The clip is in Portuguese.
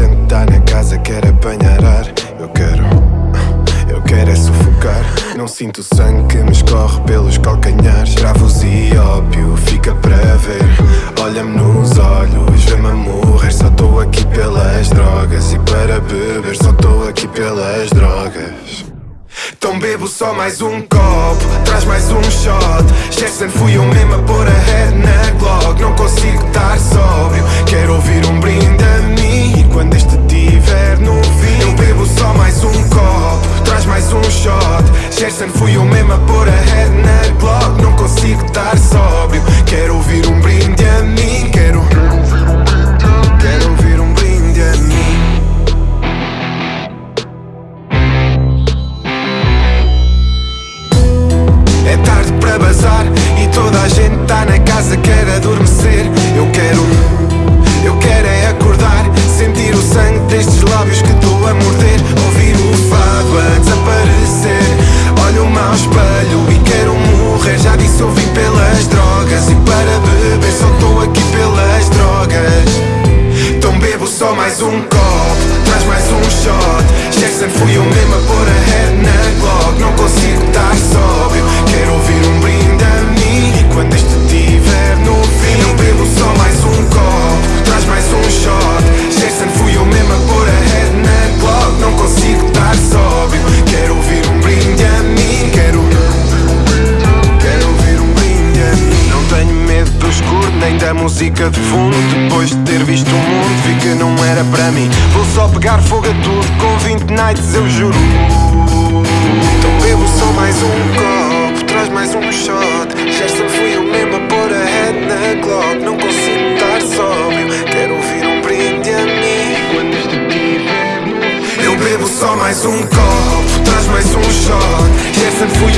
gente tá na casa quer apanhar ar Eu quero, eu quero é sufocar. Não sinto sangue que me escorre pelos calcanhares. Travos e ópio, fica para ver. Olha-me nos olhos, vê-me a morrer. Só tô aqui pelas drogas E para beber só tô aqui pelas drogas. Então bebo só mais um copo, traz mais um shot. Jackson fui eu mesmo a pôr a head na Glock. Não consigo estar morder, ouvir o fado a desaparecer. Olho-me ao espelho e quero morrer. Já disse eu vim pelas drogas e para beber só estou aqui pelas drogas. Então bebo só mais um copo, traz mais um shot Jackson fui eu mesmo a pôr a head da música de fundo. Depois de ter visto o mundo vi que não era para mim. Vou só pegar fogo a tudo. Com 20 nights eu juro. Então bebo só mais um copo, traz mais um shot. Gerson fui eu mesmo a pôr a head na Glock Não consigo estar sóbrio, quero ouvir um brinde a mim. Eu bebo só mais um copo, traz mais um shot. Gerson fui